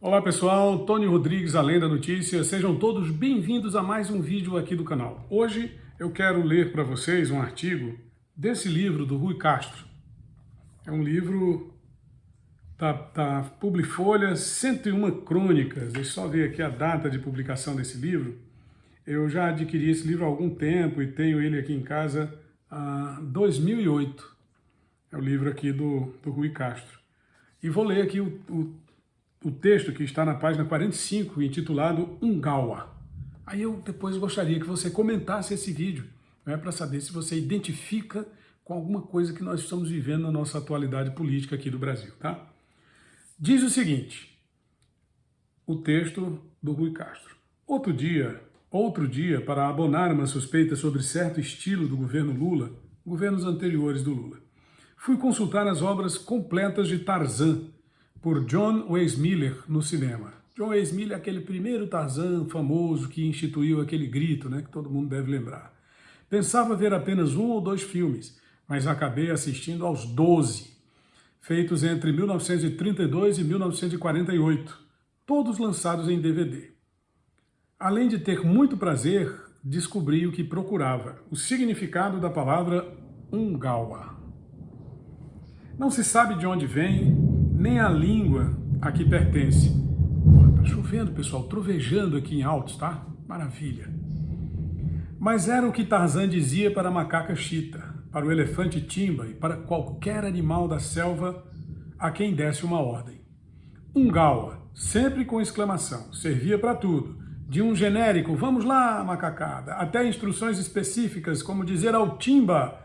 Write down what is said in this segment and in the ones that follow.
Olá pessoal, Tony Rodrigues, Além da Notícia, sejam todos bem-vindos a mais um vídeo aqui do canal. Hoje eu quero ler para vocês um artigo desse livro do Rui Castro. É um livro da, da Publifolha, 101 Crônicas, deixa eu só ver aqui a data de publicação desse livro. Eu já adquiri esse livro há algum tempo e tenho ele aqui em casa há 2008. É o livro aqui do, do Rui Castro. E vou ler aqui o, o o texto que está na página 45, intitulado Ungawa. Aí eu depois gostaria que você comentasse esse vídeo, né, para saber se você identifica com alguma coisa que nós estamos vivendo na nossa atualidade política aqui do Brasil. Tá? Diz o seguinte, o texto do Rui Castro. Outro dia, outro dia, para abonar uma suspeita sobre certo estilo do governo Lula, governos anteriores do Lula, fui consultar as obras completas de Tarzan, por John Weissmiller no cinema. John Weissmiller é aquele primeiro Tarzan famoso que instituiu aquele grito, né, que todo mundo deve lembrar. Pensava ver apenas um ou dois filmes, mas acabei assistindo aos 12, feitos entre 1932 e 1948, todos lançados em DVD. Além de ter muito prazer, descobri o que procurava, o significado da palavra Ungawa. Não se sabe de onde vem nem a língua a que pertence. Está chovendo, pessoal, trovejando aqui em Altos, tá? Maravilha. Mas era o que Tarzan dizia para a macaca chita, para o elefante timba e para qualquer animal da selva a quem desse uma ordem. Um gaua, sempre com exclamação, servia para tudo, de um genérico, vamos lá, macacada, até instruções específicas, como dizer ao timba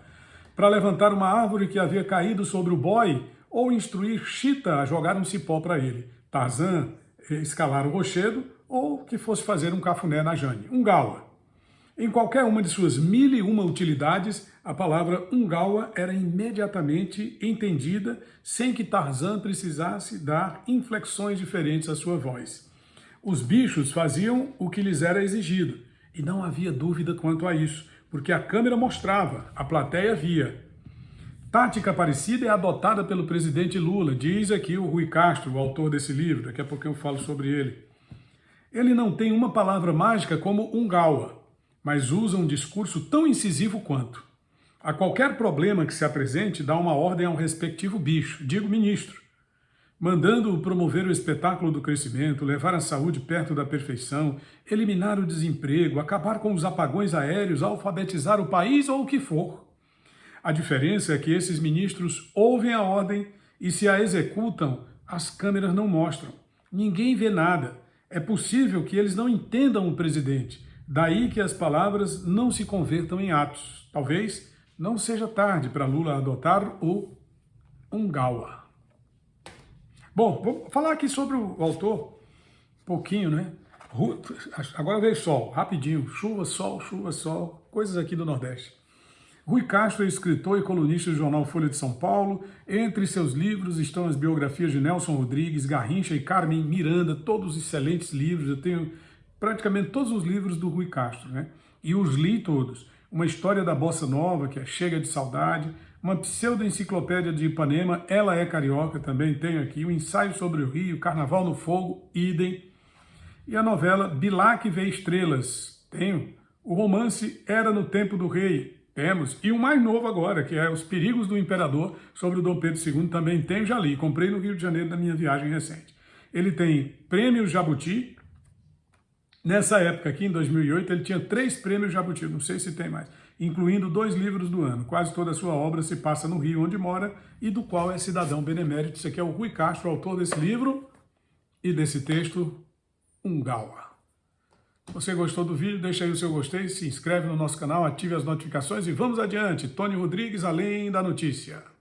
para levantar uma árvore que havia caído sobre o boy ou instruir Chita a jogar um cipó para ele, Tarzan escalar o rochedo ou que fosse fazer um cafuné na Jane, um gawa. Em qualquer uma de suas mil e uma utilidades, a palavra ungawa era imediatamente entendida sem que Tarzan precisasse dar inflexões diferentes à sua voz. Os bichos faziam o que lhes era exigido, e não havia dúvida quanto a isso, porque a câmera mostrava, a plateia via. Tática parecida é adotada pelo presidente Lula, diz aqui o Rui Castro, o autor desse livro, daqui a pouco eu falo sobre ele. Ele não tem uma palavra mágica como gaua, mas usa um discurso tão incisivo quanto. A qualquer problema que se apresente, dá uma ordem ao respectivo bicho, digo ministro, mandando promover o espetáculo do crescimento, levar a saúde perto da perfeição, eliminar o desemprego, acabar com os apagões aéreos, alfabetizar o país ou o que for. A diferença é que esses ministros ouvem a ordem e se a executam, as câmeras não mostram. Ninguém vê nada. É possível que eles não entendam o presidente. Daí que as palavras não se convertam em atos. Talvez não seja tarde para Lula adotar o Ungawa. Bom, vou falar aqui sobre o autor, um pouquinho, né? Agora veio sol, rapidinho, chuva, sol, chuva, sol, coisas aqui do Nordeste. Rui Castro é escritor e colunista do jornal Folha de São Paulo. Entre seus livros estão as biografias de Nelson Rodrigues, Garrincha e Carmen Miranda, todos excelentes livros. Eu tenho praticamente todos os livros do Rui Castro, né? E os li todos. Uma história da Bossa Nova, que é Chega de Saudade, uma pseudo-enciclopédia de Ipanema, Ela é Carioca, também tenho aqui, o um ensaio sobre o Rio, Carnaval no Fogo, idem. E a novela Bilac vê Estrelas, tenho. O romance Era no Tempo do Rei, temos. E o mais novo agora, que é Os Perigos do Imperador, sobre o Dom Pedro II, também tem, já li. Comprei no Rio de Janeiro na minha viagem recente. Ele tem prêmio Jabuti. Nessa época aqui, em 2008, ele tinha três prêmios Jabuti, não sei se tem mais, incluindo dois livros do ano. Quase toda a sua obra se passa no Rio, onde mora, e do qual é cidadão benemérito. Esse aqui é o Rui Castro, autor desse livro e desse texto, Ungawa. Você gostou do vídeo? Deixa aí o seu gostei, se inscreve no nosso canal, ative as notificações e vamos adiante. Tony Rodrigues, Além da Notícia.